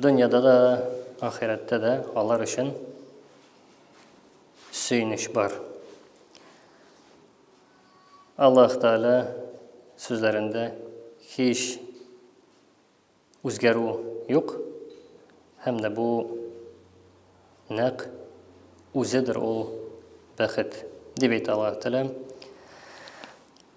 Дөньяда да, ахирәттә дә алар өчен сөенеч бар. Аллаһ Тәгалә сүзләрендә һич үзгәрү юк һәм дә бу нәкъ үзедер ул бәхет дип әйтә Аллаһ Тәгалә.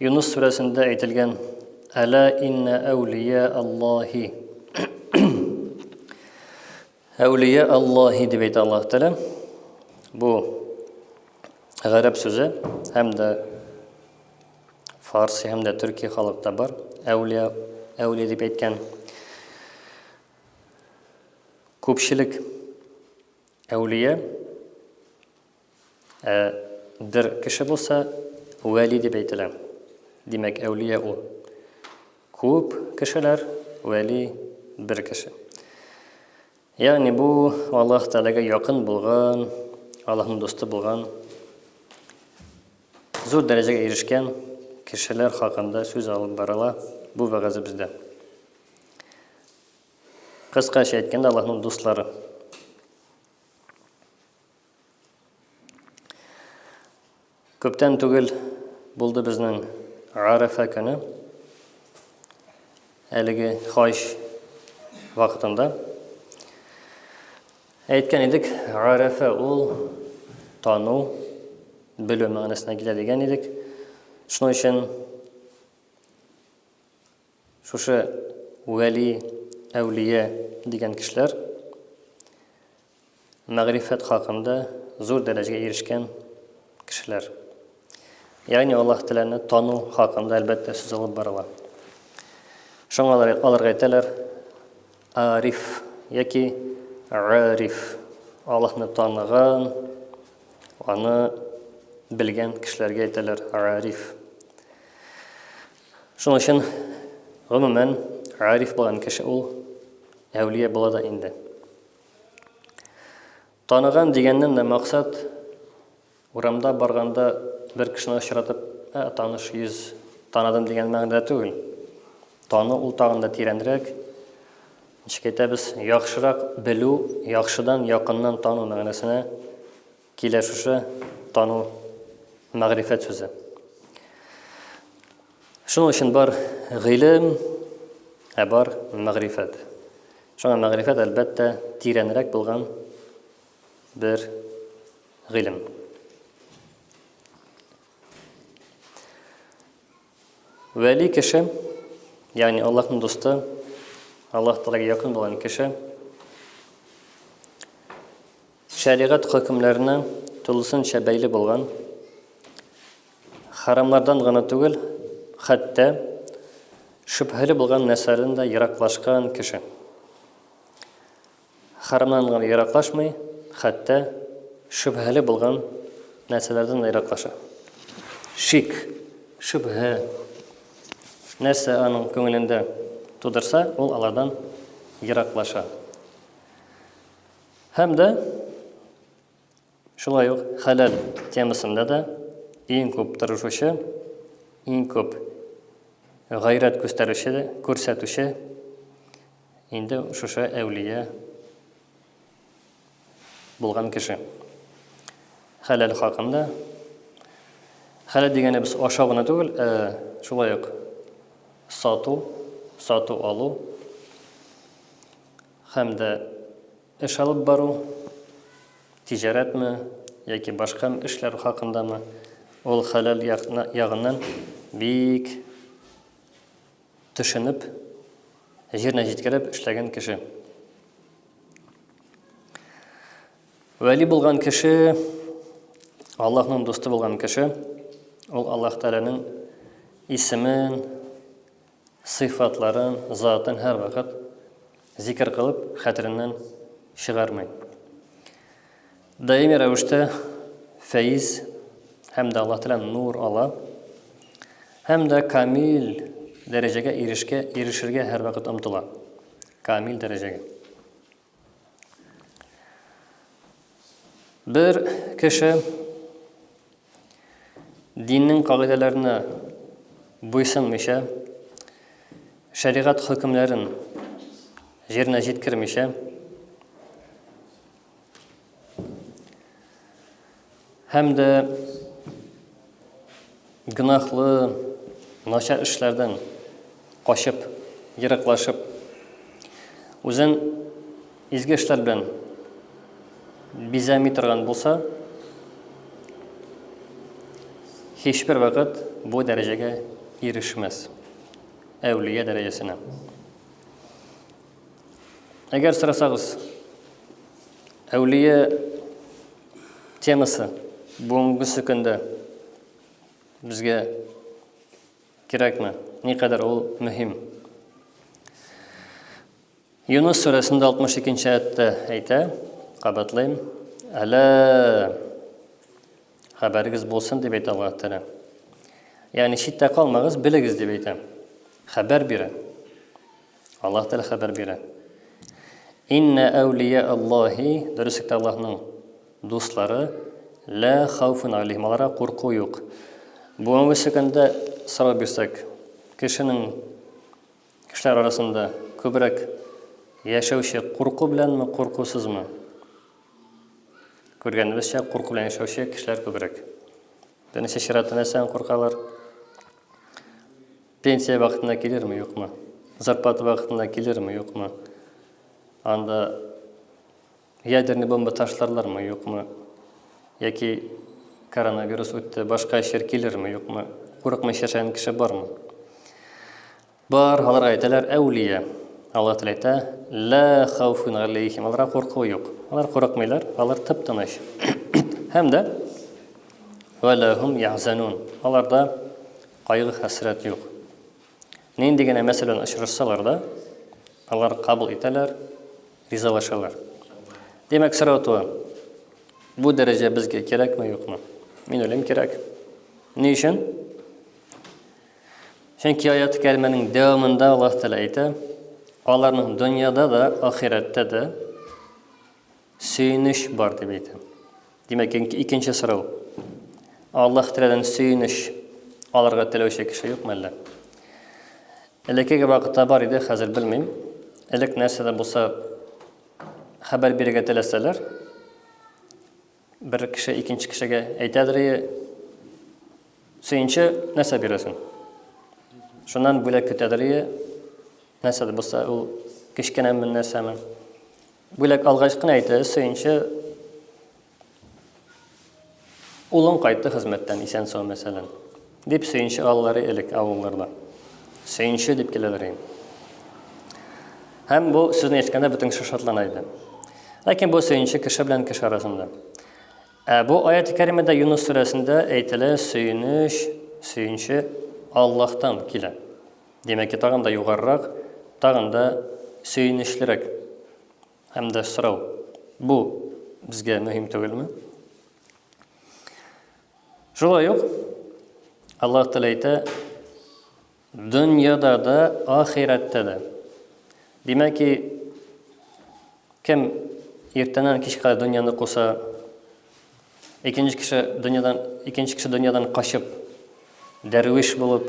Юныс сүрәсендә әйтелгән Әлә иннә әүлия Аллахи. Әүлия Аллахи дип әйтә Аллаһ Тәгалә. Бу гарәп сүзе һәм дә фарси һәм дә төрки халыкта бар. Әүлия әүлия дип әйткән. Күпчелек әүлия Ә бер кеше булса, вәли дип әйтелә. Димәк, әүлия ул. Күп кешеләр, вәли, бер кеше. Ягъни бу Аллаһ Тәгаләгә якын булган, Аллаһның дусты булган, зур дәрәҗәгә ирешкән кешеләр хакында сүз алып барыла бу вәгазе бездә. Кыскача әйткәндә, Аллаһның дуслары. Күптән түгел булды безнең Гарәфә көне. Әлеге хаҗ вакытында әйткән идек, Гарәфә ул тану, белү мәгънәсенә килә дигән идек. Шуның өчен шушы вәли, әүлия дигән кешеләр Мәгърифәт хакында зур дәрәҗәгә ирешкән кешеләр. Ягъни Аллаһ Тәгаләне тану хакында, әлбәттә, сүз алып барыла. Шуңа алар, аларга әйтәләр ариф яки ариф. Аллаһны таныган, аны белгән кешеләргә әйтәләр ариф. Шуның өчен гомумән ариф булган кеше ул әүлия була да инде. Таныган дигәннән дә максат, урамда барганда бер кешене очратып, ә, таныш йөз, таныдым дигән мәгънәдә түгел. Тану ул тагын да тирәнрәк, ничек әйтәбез, яхшырак белү, яхшыдан, якыннан тану мәгънәсенә Килә шушы тану, мәгърифәт сүзе. Шуның өчен бар гыйлем, ә бар мәгърифәт. Шуңа мәгърифәт, әлбәттә, тирәнрәк булган бер гыйлем. Вәли кеше, ягъни Аллаһның дусты, Аллаһ Тәгаләгә якын булган кеше, шәригать хөкемнәренә тулысынча бәйле булган, харамнардан гына түгел, хәтта шөбһәле булган нәрсәләрдән дә ераклашкан кеше. Хәрамнан гына ераклашмый, хәтта шөбһәле булган нәрсәләрдән дә ераклаша. Шик, шөбһә, нәрсә аның күңелендә тудырса, ул алардан ераклаша. Һәм дә Шулай ук хәләл темасында да иң күп тырышучы, иң күп гайрәт күстәрүче дә, күрсәтүче инде шушы әүлия булган кеше. Хәләл хакында хәләл дигәне без ашау гына түгел, ә шулай ук сату, сату алу һәм дә Эш алып бару, тиҗарәтме яки башка эшләр хакындамы, ул хәләл ягыннан бик төшенеп, җиренә җиткереп эшләгән кеше. Вәли булган кеше, Аллаһның дусты булган кеше, ул Аллаһ Тәгаләнең исемен, Сыйфатларын, затын һәрвакыт зикер кылып, хәтереннән чыгармый. Даими рәвештә фәиз һәм дә Аллаһ Тәгалә нур ала һәм дә камил дәрәҗәгә ирешкә ирешергә һәрвакыт омтыла. Камил дәрәҗәгә. Бер кеше диннең кагыйдәләренә буйсынмыйча, шәригать хөкемләрен җиренә җиткермичә, Һәм дә гөнаһлы, начар эшләрдән качып, ераклашып, үзен изге эшләр белән бизәми торган булса, һичбер вакыт бу дәрәҗәгә ирешмәс. Әүлия дәрәҗәсенә. Әгәр сорасагыз, әүлия Темасы бүгенгесе көндә безгә кирәкме? Никадәр ул мөһим? Юнус сүрәсендә 62-нче аятта әйтә, кабатлыйм, әлә хәбәрегез булсын дип әйтә Аллаһ Тәгалә. Ягъни читтә калмагыз, белегез дип әйтә. Хәбәр бирә. Аллаһ Тәгалә хәбәр бирә. Инна әүлия Аллаһи, дөреслектә Аллаһның дуслары, лә хауфун алейхим, аларга курку юк. Бүгенге сөкәндә сорау бирсәк, кешенең кешеләр арасында күбрәк яшәүче курку беләнме, куркусызмы? Күргәнебезчә, курку белән яшәүче кешеләр күбрәк. Беренче чиратта нәрсәдән куркалар? Пенсия вакытында килерме, юкмы? Зарплата вакытында килерме, юкмы? Анда ядерный бомба ташларлармы, юкмы? Яки коронавирус үтте, башка эшләр килерме, юкмы? Курыкмый яшәгән кеше бармы? Бар, алар әйтәләр, әүлия. Алла Тәгалә әйтә, ла хауфун алейхим. Аларга курку юк. Алар курыкмыйлар, алар тып-тыныч. Һәм дә валахум яхзанун. Аларда Кайгы-хәсрәт юк. Нинди генә мәсьәлә белән очрашсалар да, алар кабул итәләр, ризалашалар. Димәк, сорау туа, бу дәрәҗә безгә кирәкме, юкмы? Мин уйлыйм, кирәк. Ни өчен? Чөнки аяты кәримәнең дәвамында Аллаһ Тәгалә әйтә, аларның дөньяда да, ахирәттә дә Сөенеч бар дип әйтә. Димәк, икенче сорау. Аллаһ Тәгаләдән сөенеч алырга теләүче кеше юкмы әллә? Элеккеге вакытта бар иде, хәзер белмим. Элек нәрсә дә булса хәбәр бирергә теләсәләр, бер кеше икенче кешегә әйтәдер, сөенче нәрсә бирәсең? Шуннан бүләк көтәдер, нәрсә дә булса, ул кечкенәме, нәрсәме? Бүләк алгач кына әйтә, сөенче улың кайтты хезмәттән исән-сау, мәсәлән, дип сөенче алалар элек авылларда. Сөенче дип киләләр инде. Һәм бу сүзне ишеткәндә бөтен кеше шатлана иде. Ләкин бу сөенче кеше белән кеше арасында. Ә бу аяти кәримәдә Юнус сүрәсендә әйтелә, сөенеч, сөенче Аллаһтан килә. Димәк ки, тагын да югарырак, тагын да сөенечлерәк һәм дә сорау. Бу безгә мөһим түгелме? Шулай ук Аллаһ Тәгалә әйтә, дөньяда да, ахирәттә дә. Димәк ки, кем иртәннән кичкә дөньяны куса, Икенче кеше дөньядан, икенче кеше дөньядан качып, дәрвиш булып,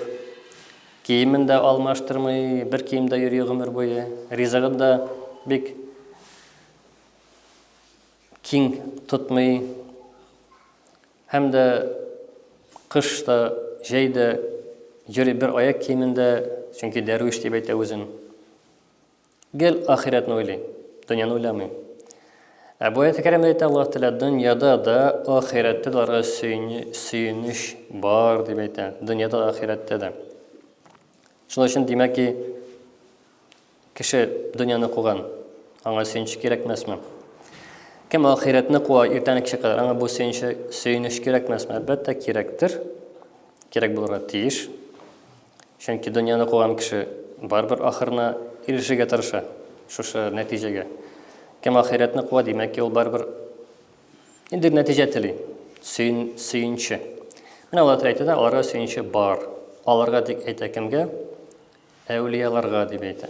киемен дә алмаштырмый, бер киемдә йөри гомер буе. Ризыгын да бик киң тотмый. Һәм дә кыш та, җәй дә йөри бер аяк киемендә, чөнки дәрвиш дип әйтә үзен. Гел ахирәтне уйлый, дөньяны уйламый. Ә бу аяте кәрим әйтә, Аллаһ Тәгалә дөньяда да, ахирәттә дә аларга сөенеч бар дип әйтә. Дөньяда да, ахирәттә дә. Шуның өчен димәк ки, кеше дөньяны куган, аңа сөенеч кирәкмәсме? Кем ахирәтне куа иртән кичә кадәр, аңа бу сөенеч кирәкмәсме? Әлбәттә, кирәктер. Кирәк булырга тиеш. Чөнки дөньяны куган кеше барыбер ахырына ирешергә тырыша, шушы нәтиҗәгә. Кем ахирәтне куа, димәк ки, ул барыбер ниндидер нәтиҗә тели, сөен, сөенче. Менә Аллаһ Тәгалә әйтә дә, аларга сөенче бар. Аларга дип әйтә кемгә? Әүлияларга дип әйтә.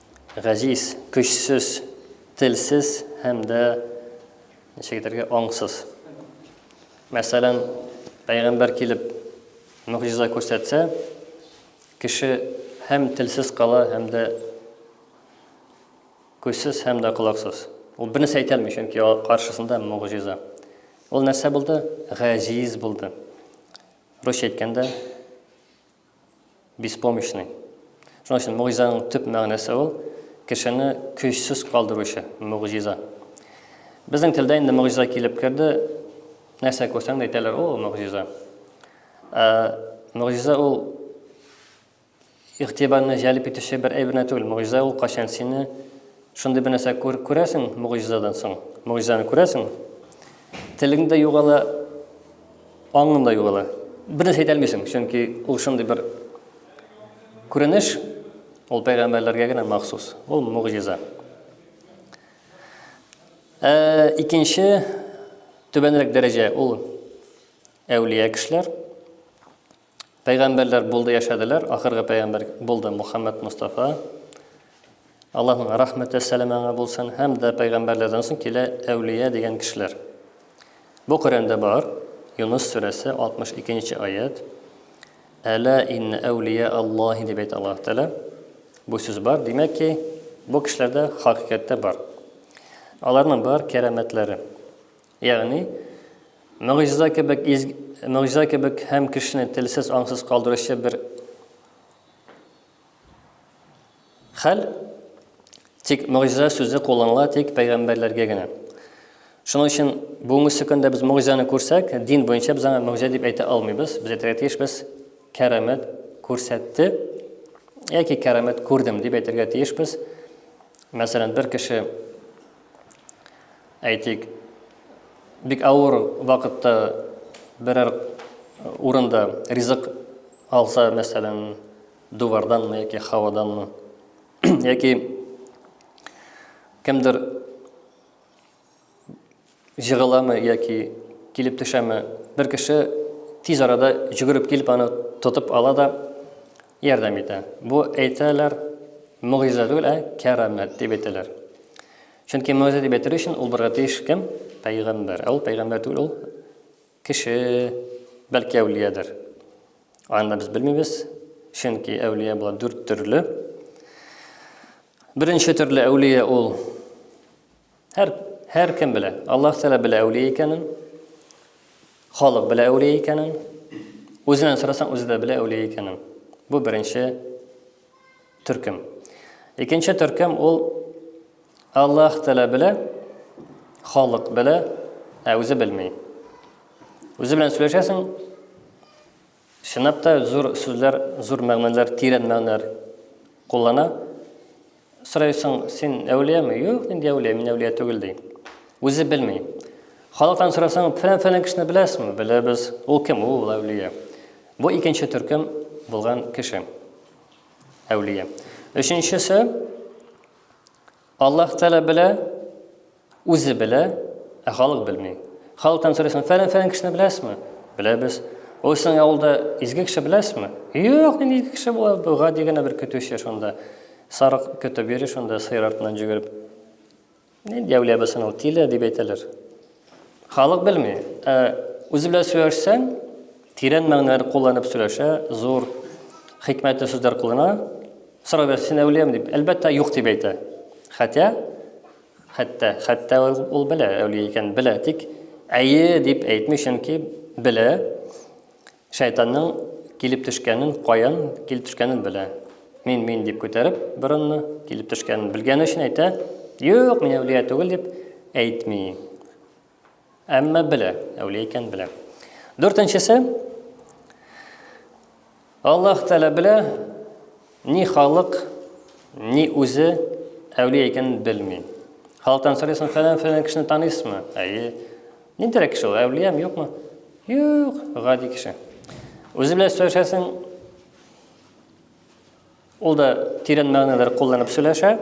Газиз, көчсез, телсез һәм дә ничек әйтергә, аңсыз. Мәсәлән, пәйгамбәр килеп мөгъҗиза күрсәтсә, кеше һәм телсез кала, һәм дә көчсез һәм дә колаксыз. Ул бернәрсә әйтә алмый, чөнки каршысында мөгъҗиза. Ул нәрсә булды? Газиз булды. Русча әйткәндә, Беспомощный. Шуның өчен могҗизаның төп мәгънәсе ул, кешене көчсез калдыручы, могҗиза. Безнең телдә инде могҗиза килеп керде, нәрсә күрсәң дә әйтәләр, о, могҗиза. Ә могҗиза ул игътибарны җәлеп итүче бер әйберне түгел. Могҗиза ул качан сине шундый бер нәрсә күр, күрәсең могҗизадан соң, могҗизаны күрәсең, телең дә югала, Аңында юк әле. Бернәрсә әйтә алмыйсың, чөнки ул шундый бер күренеш, ул пәйгамбәрләргә генә махсус. Ул мугъҗиза. Ә икенче түбәнрәк дәрәҗә ул әүлия кешеләр. Пәйгамбәрләр булды яшәделәр, ахыргы пәйгамбәр булды Мухаммад Мустафа. Аллаһның рәхмәте сәлам аңа булсын. Һәм дә пәйгамбәрләрдән соң килә әүлия дигән кешеләр. Бу Коръәндә бар. Юнус сүрәсе 62 нче аят. Әла ин әүлия Аллаһи дип әйтә Аллаһ Тәгалә. Бу сүз бар. Димәк ки, бу кешеләрдә хакыйкатьтә бар. Аларның бар кәрамәтләре. Ягъни, мөгъҗиза кебек изге, мөгъҗиза кебек һәм кешене телсез, аңсыз калдыручы бер хәл, тик мөгъҗиза сүзе кулланыла тик пәйгамбәрләргә генә. Шуның өчен бүгенге көндә без мөгъҗизаны күрсәк, дин буенча без аны мөгъҗиза дип әйтә алмыйбыз. Без әйтергә тиеш без кәрамәт күрсәтте яки кәрамәт күрдем дип әйтергә тиешбез. Мәсәлән, бер кеше Әйтик, бик авыр вакытта берәр урында ризык алса, мәсәлән, дуварданмы яки һаваданмы, яки кемдер җыгыламы яки килеп төшәме, бер кеше тиз арада җөгереп килеп аны тотып ала да ярдәм итә. Бу әйтәләр мөгъҗиза түгел, ә кәрамәт дип әйтәләр. Чөнки мөгъҗизә дип әйтер өчен ул барга тиеш кем? Пәйгамбәр. Ә ул пәйгамбәр түгел, ул кеше, бәлки әүлиядер. Аны без белмибез, чөнки әүлия була дүрт төрле. Беренче төрле әүлия ул һәр һәр кем белә. Аллаһ Тәгалә белә әүлия икәнен, халык белә әүлия икәнен, үзеннән сорасаң, үзе дә белә әүлия икәнен. Бу беренче Төркем. Икенче төркем ул Аллаһ Тәгалә белә, халык белә, ә үзе белми. Үзе белән сөйләшәсең, чынлап та зур сүзләр, зур мәгънәләр, тирән мәгънәләр куллана. Сорайсың, син әүлияме? Юк, нинди әүлия, мин әүлия түгел ди. Үзе белми. Халыктан сорасаң, фәлән-фәлән кешене беләсеңме? Беләбез. Ул кем? Ул әүлия. Бу икенче төркем булган кеше. Әүлия. Өченчесе, Аллаһ Тәлә белә, үзе белә, ә халык белми. Халыктан сорыйсың, фәлән фәлән кешене беләсезме? Беләбез. Ул синең авылда изге кеше беләсезме? Юк, нинди изге кеше була, бу гади генә бер көтүче шунда. Сарык көтеп йөри шунда, сыер артыннан җөгереп. Нет, я улебы сынау тиле дип әйтәләр. Халык белми. Ә үзе белән сөйләшсәң, тирән мәгънәләр кулланып сөйләшә, зур хикмәтле сүзләр куллана. Сорау бирә, син әүлиям дип. Әлбәттә, юк дип әйтә. Хәтта, хәтта, хәтта ул белә әүлия икән, белә, тик әйе дип әйтми, чөнки белә. Шайтанның килеп төшкәнен, каян килеп төшкәнен белә. Мин, мин дип күтәреп борынны, килеп төшкәнен белгәне өчен әйтә, юк, мин әүлия түгел дип әйтми. Әмма белә, әүлия икән белә. Дүртенчесе, Аллаһ Тәлә белә, Ни халык, ни үзе әүлия икәнен белми. Халыктан сорыйсың, фәлән фәлән кешене таныйсызмы? Әйе. Ниндирәк кеше ул? Әүлиям юкмы? Юк, гади кеше. Үзе белән сөйләшәсең. Ул да тирән мәгънәләр кулланып сөйләшә.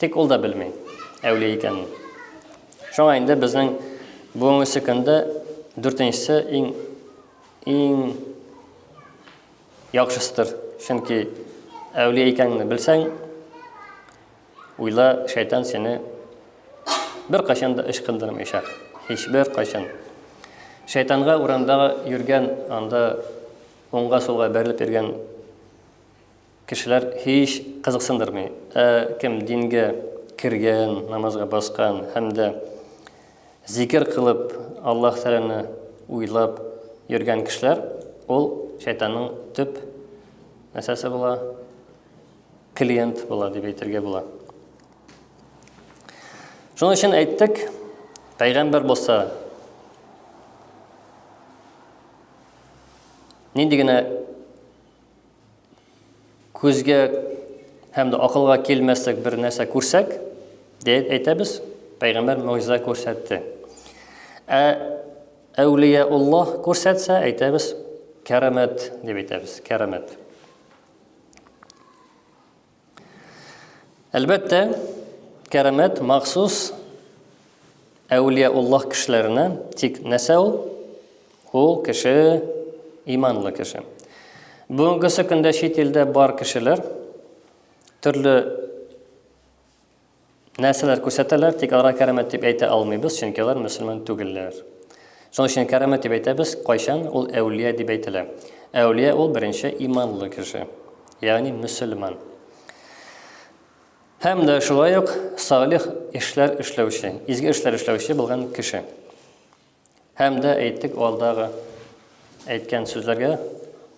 Тик ул да белми әүлия икәнен. Шуңа инде безнең бүгенге көндә дүртенчесе иң иң Яхшысыдыр, чөнки әүлия икәнеңне белсәң, уйла, шайтан сине беркайчан да ычкындырмыйчак, һичбер кайчан. Шайтанга урамда йөргән, анда уңга-сулга бәрелеп йөргән кешеләр һич кызыксындырмый. Ә кем дингә кергән, намазга баскан һәм дә Зикер кылып, Аллаһ Тәгаләне уйлап йөргән кешеләр, ул шайтанның төп нәрсәсе була, клиент була дип әйтергә була. Шуның өчен әйттек, пәйгамбер булса, нинди генә Күзгә һәм дә акылга килмәслек бер нәрсә күрсәк, дип әйтәбез, пәйгамбәр мөгъҗиза күрсәтте. Ә әүлия Аллаһ күрсәтсә, әйтәбез, кәрамәт дип әйтәбез, кәрамәт. Әлбәттә, кәрамәт махсус әүлия Аллаһ кешеләренә, тик нәрсә ул? Ул кеше иманлы кеше. Бүгенге көндә чит илдә бар кешеләр төрле Нәрсәләр күрсәтәләр, тик аларга кәрамәт дип әйтә алмыйбыз, чөнки алар мөселман түгелләр. Шуның өчен кәрамәт дип әйтәбез, кайчан ул әүлия дип әйтелә. Әүлия ул беренче иманлы кеше, ягъни мөселман. Һәм дә шулай ук салих эшләр эшләүче, изге эшләр эшләүче булган кеше. Һәм дә әйттек алдагы әйткән сүзләргә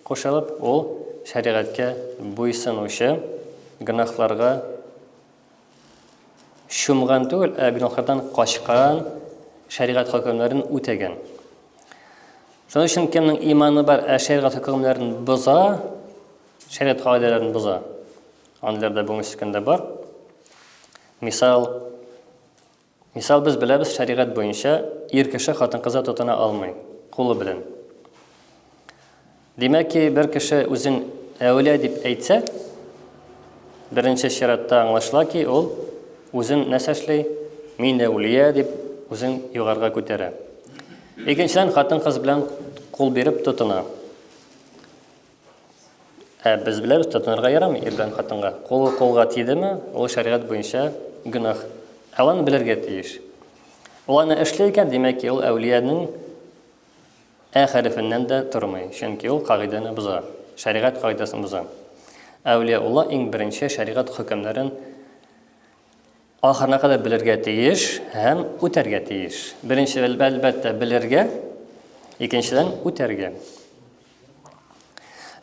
кушылып, ул шәригатькә буйсынучы, гөнаһларга чумган түгел, ә гөнаһлардан качкан, шәригать хөкемнәрен үтәгән. Шуның өчен кемнең иманы бар, ә шәригать хөкемнәрен боза, шәригать кагыйдәләрен боза. Андыйлар да бүгенге көндә бар. Мисал, Мисал без беләбез шәригать буенча ир кеше хатын-кызы тотына алмый, кулы белән. Димәк ки, бер кеше үзен әүлә дип әйтсә, беренче чиратта аңлашыла ки, ул үзен нәрсә эшли? Мин әүлия дип үзен югарга күтәрә. Икенчедән, хатын-кыз белән кул биреп тотына. Ә без беләбез, тотынырга ярамый ир белән хатынга. Кул кулга тидеме, ул шәригать буенча гөнаһ. Ә ул белергә тиеш. Ул аны эшли икән, димәк ки, ул әүлиянең ә хәрефеннән дә тормый, чөнки ул кагыйдәне боза, шәригать кагыйдәсен боза. Әүлия Улла иң беренче шәригать хөкемнәрен Ахырына кадәр белергә тиеш һәм үтәргә тиеш. Беренче әлбәттә белергә, икенчедән үтәргә.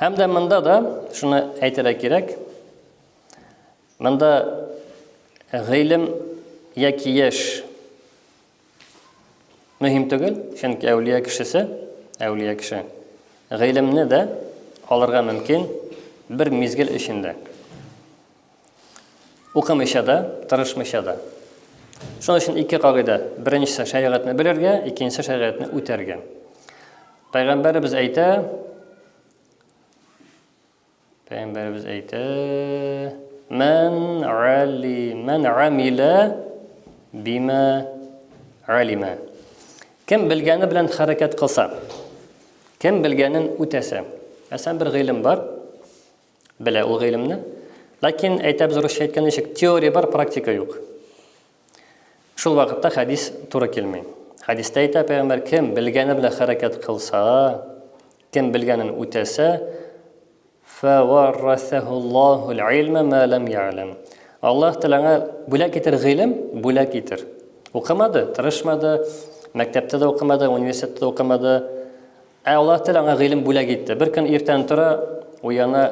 Һәм дә монда да шуны әйтергә кирәк. Монда гыйлем яки яшь мөһим түгел, чөнки әүлия кешесе, әүлия кеше гыйлемне дә алырга мөмкин бер мизгел эчендә. Укымыйча да, тырышмыйча да. Шуның өчен ике кагыйдә. Беренчесе шәригатьне белергә, икенчесе шәригатьне үтәргә. Пәйгамбәребез әйтә, Пәйгамбәребез әйтә, "Мән али, мән амила бима алима". Кем белгәне белән хәрәкәт кылса, кем белгәнен үтәсә. Мәсәлән, бер гыйлем бар. Белә ул гыйлемне. Ләкин, әйтәбез урысча әйткән ничек, теория бар, практика юк. Шул вакытта хәдис туры килми. Хәдистә әйтә пәйгамбәр, кем белгәне белән хәрәкәт кылса, кем белгәнен үтәсә, фәваррасәһуллаһул илма ма лам я'лам. Аллаһ Тәгалә бүләк итер гыйлем, бүләк итер. Укымады, тырышмады, мәктәптә дә укымады, университетта дә укымады. Ә Аллаһ Тәгалә аңа гыйлем бүләк итте. Бер көн иртән тора, уяна,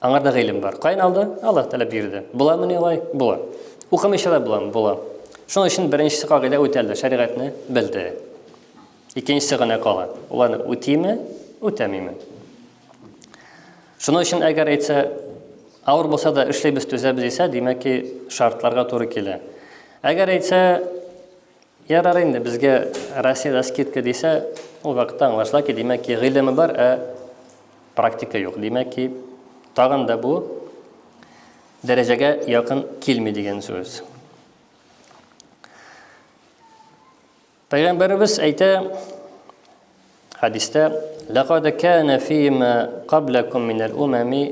аңарда гыйлем бар. Каян алды? Аллаһ Тәгалә бирде. Буламы ни алай? Була. Укымыйча да буламы? Була. Шуның өчен беренче кагыйдә үтәлде, шәригатьне белде. Икенчесе генә кала. Ул аны үтиме, үтәмиме? Шуның өчен әгәр әйтсә, авыр булса да эшләйбез, төзәбез дисә, димәк ки, шартларга туры килә. Әгәр әйтсә, Ярар инде, безгә Россиядә скидка дисә, ул вакытта аңлашыла ки, димәк ки, гыйлеме бар, ә практика юк. Димәк ки, тагын да бу дәрәҗәгә якын килми дигән сүз. Пәйгамбәребез әйтә хадистә ләкад кана фима каблакум мин ал-умами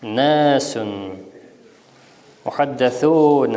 наsun мухаддасун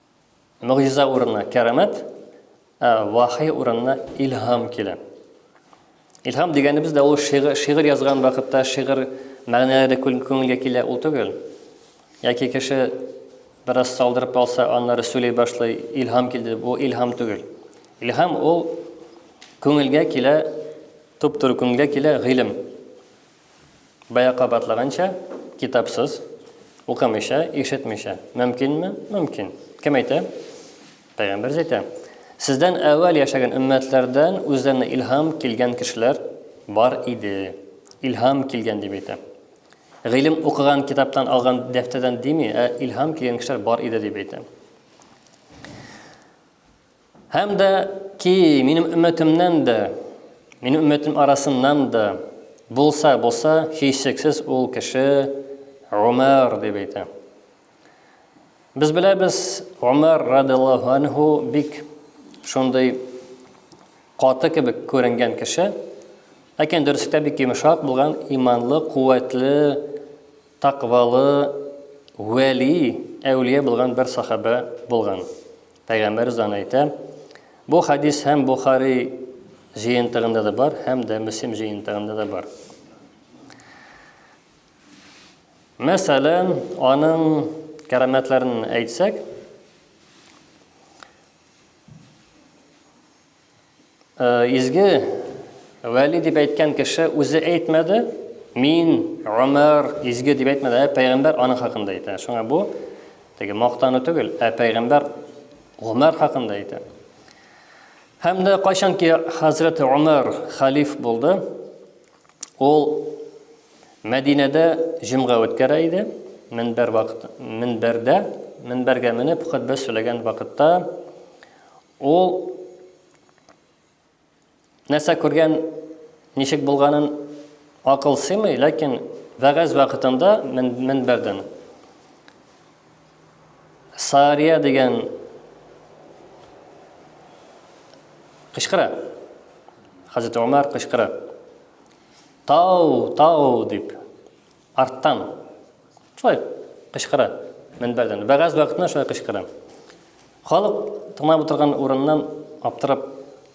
Могҗиза урынына кәрамәт, ә вахи урынына илһам килә. Илһам дигәнебез дә ул шигырь, шигырь язган вакытта шигырь мәгънәләре күңелгә килә ул түгел. Яки кеше бераз салдырып алса, аннары сөйли башлый, илһам килде, бу илһам түгел. Илһам ул күңелгә килә, туп-туры күңелгә килә гыйлем. Бая кабатлаганча, китапсыз, укымыйча, ишетмичә. Мөмкинме? Мөмкин. Кем әйтә? Пәйгамбер әйтә. Сездән әүвәл яшәгән өммәтләрдән үзләренә илһам килгән кешеләр бар иде. Илһам килгән дип әйтә. Гыйлем укыган китаптан алган дәфтәрдән дими, ә илһам килгән кешеләр бар иде дип әйтә. Һәм дә ки минем өммәтемнән дә, минем өммәтем арасыннан да булса, булса, һичшиксез ул кеше Омәр дип әйтә. Без беләбез, Омәр радиллаһу анһу бик шундый каты кебек күренгән кеше, ләкин дөреслекдә бик йомшак булган, иманлы, куәтле, таквалы, вәли, әүлия булган бер сахабә булган. Пәйгамбәр зан әйтә, бу хадис һәм Бухари җыентыгында да бар, һәм дә Мөслим җыентыгында да бар. Мәсәлән, аның кәрамәтләрен әйтсәк, Изге Вәли дип әйткән кеше үзе әйтмәде, мин, Омар, изге дип әйтмәде, ә пәйгамбәр аның хакында әйтә. Шуңа бу теге мактану түгел, ә пәйгамбәр Омар хакында әйтә. Һәм дә кайчанки хәзрәт Омар халиф булды, ул Мәдинәдә җомга үткәрә иде, минбәр вакыт, минбәрдә, минбәргә менеп хөтбә сөйләгән вакытта Ул нәрсә күргән, ничек булганын акыл сыймый, ләкин вәгазь вакытында мин-минбәрдән Сария дигән кычкыра. Хәзрәт Умар кычкыра. Тау, тау дип. Арттан. Шулай кычкыра мөнбәрдән. Бәгазь вакытында шулай кычкыра. Халык тыңлап утырган урыннан аптырап,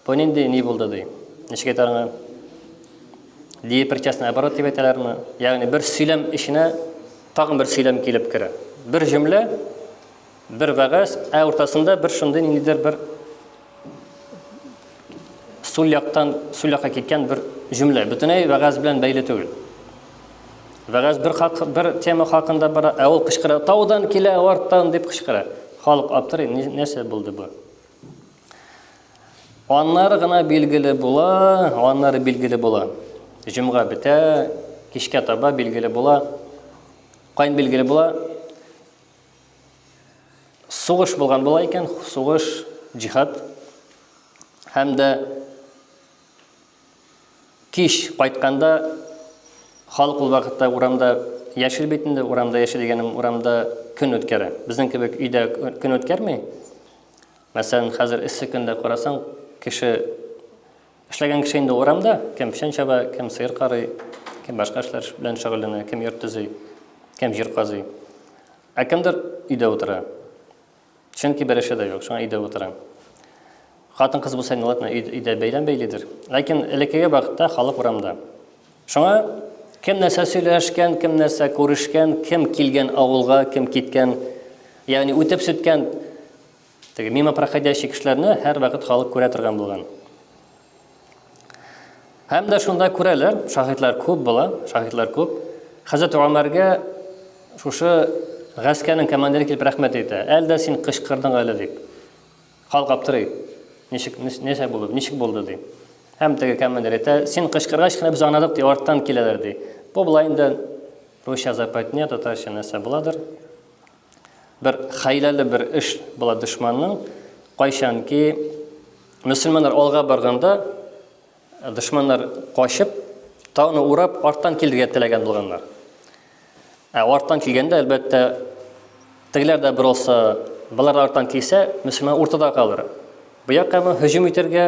бу нинди ни булды ди. Ничек әйтә аңа? Диепричастный оборот дип әйтәләрме? Ягъни бер сөйләм эченә тагын бер сөйләм килеп керә. Бер җөмлә, бер вәгазь, ә уртасында бер шундый ниндидер бер Сул яктан сул якка киткән бер җөмлә. Бөтенләй вәгазь белән бәйле түгел. Вәгазь бер хак, бер тема хакында бара, ә ул кычкыра, таудан килә, арттан дип кычкыра. Халык аптырый, нәрсә булды бу? Аннары гына билгеле була, аннары билгеле була. Җомга бетә, кичкә таба билгеле була. Кайын билгеле була? Сугыш булган була икән, сугыш, җихад һәм дә кич кайтканда халык ул вакытта урамда яшел бит инде, урамда яшел дигәнем урамда көн үткәрә. Безнең кебек өйдә көн үткәрми. Мәсәлән, хәзер эссе көндә карасаң, кеше Эшләгән кеше инде урамда, кем печән чаба, кем сыер карый, кем башка эшләр белән шөгыльләнә, кем йорт төзи, кем җир казый. Ә кемдер өйдә утыра. Чөнки бер эше дә юк, шуңа өйдә утыра. Хатын кыз булса, ул өйдә бәйләм бәйлидер. Ләкин элеккеге вакытта халык урамда. Шуңа кем нәрсә сөйләшкән, кем нәрсә күрешкән, кем килгән авылга, кем киткән, ягъни үтеп сүткән Теге мимо проходящий кешеләрне һәрвакыт халык күрә торган булган. Һәм дә шунда күрәләр, шаһитлар күп була, шаһитлар күп. Хәзрәт Умарга шушы гаскәрнең командиры килеп рәхмәт әйтә. Әлдә син кычкырдың әле дип. Халык аптырый. Ничек нәрсә булды? Ничек булды ди. Һәм теге командир әйтә, син кычкыргач кына без аңладык ди, арттан киләләр ди. Бу була инде русча западня, татарча нәрсә буладыр. Бер хәйләле бер эш була дошманның. Кайчан ки мөселманнар алга барганда, дошманнар качып, тауны урап, арттан килергә теләгән булганнар. Ә арттан килгәндә, әлбәттә, тегеләр дә бер олса, балар арттан килсә, мөселман уртада калыр. Бу якка мы һөҗүм итәргә,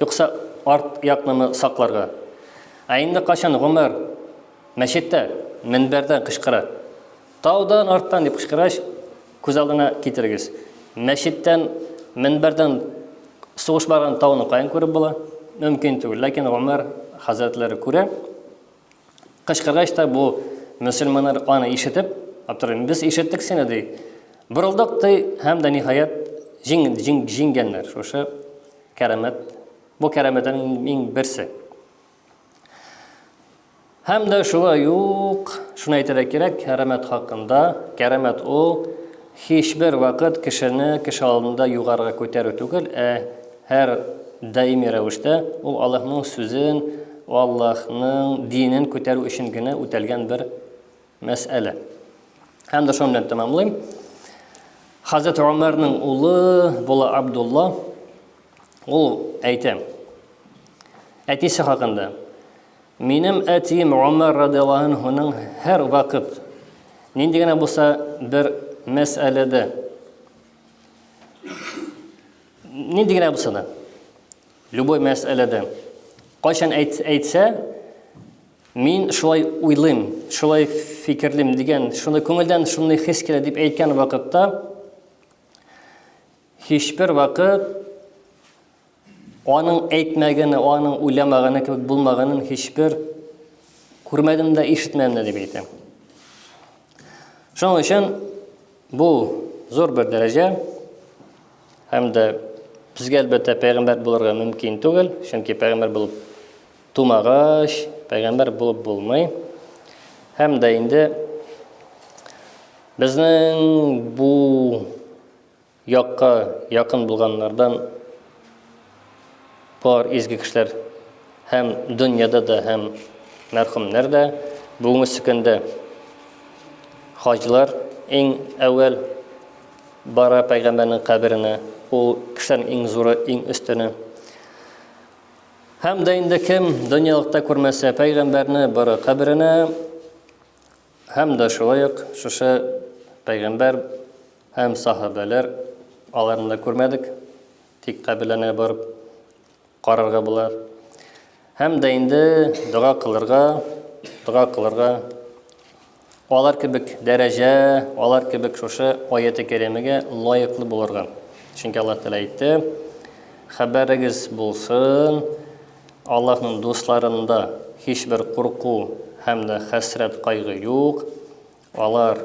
юкса арт якны мы сакларга? Ә инде качан Гомәр мәчеттә, минбәрдән кычкыра, Таудан арттан дип кычкырач, күз алдына китерегез. Мәчеттән, мөнбәрдән сугыш барган тауны каян күреп була? Мөмкин түгел, ләкин Гомәр хәзрәтләре күрә. Кычкыргач та бу мөселманнар аны ишетеп, аптырый, без ишеттек сине, ди. Борылдык, ди, һәм дә ниһаять җиңгәннәр шушы кәрамәт. Бу кәрамәтнең иң берсе. Һәм дә шулай ук шуны әйтергә кирәк, кәрамәт хакында, кәрамәт ул һичбер вакыт кешене кеше алдында югарыга күтәрү түгел, ә һәр даими рәвештә ул Аллаһның сүзен, Аллаһның динен күтәрү өчен генә үтәлгән бер мәсьәлә. Һәм дә шуның белән тәмамлыйм. Хәзрәт Умәрнең улы була Абдулла. Ул әйтә. Әтисе хакында. Минем әтием Умар радиаллаһу анһуның һәр вакыт нинди генә булса бер мәсьәләдә нинди генә булса да любой мәсьәләдә кайчан әйтсә Мин шулай уйлыйм, шулай фикерлим дигән, шуны күңелдән шуны хис килә дип әйткән вакытта һичбер вакыт аның әйтмәгене, аның уйламаганы кебек булмаганын һичбер күрмәдем дә, ишетмәдем дә дип әйтә. Шуның өчен бу зур бер дәрәҗә һәм дә безгә әлбәттә пәйгамбәр булырга мөмкин түгел, чөнки пәйгамбәр булып Тумагач, пәйгамбәр булып булмый. Һәм дә инде безнең бу якка якын булганнардан бар изге кешеләр һәм дөньяда да һәм мәрхүмнәр дә бүгенге көндә хаҗлар иң әүвәл бара пәйгамбәрнең каберенә. Ул кешеләрнең иң зуры, иң өстене. Һәм дә инде кем дөньялыкта күрмәсә пәйгамбәрне бары каберенә һәм дә шулай ук шушы пәйгамбәр һәм сахабәләр аларны да күрмәдек, тик каберләренә барып карарга була. Һәм дә инде дога кылырга, дога кылырга Алар кебек дәрәҗә, алар кебек шушы аяте кәримәгә лаеклы булырга. Чөнки Аллаһ Тәгалә әйтте, Хәбәрегез булсын, Аллаһның дусларында һичбер курку һәм дә хәсрәт-кайгы юк, алар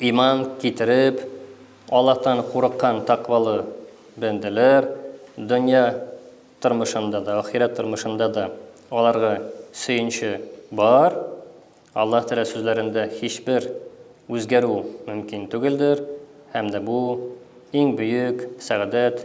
Иман китереп, Аллаһтан курыккан такъвалы бәндәләр дөнья тормышында да, ахирәт тормышында да аларга сөенче бар. Аллаһ Тәгалә сүзләрендә һичбер үзгәрү мөмкин түгелдер һәм дә бу, иң бөек сәгадәт.